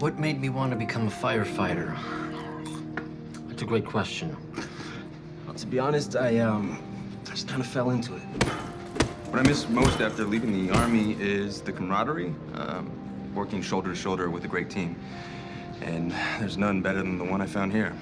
What made me want to become a firefighter? That's a great question. Well, To be honest, I, um, I just kind of fell into it. What I miss most after leaving the Army is the camaraderie, um, working shoulder to shoulder with a great team. And there's none better than the one I found here.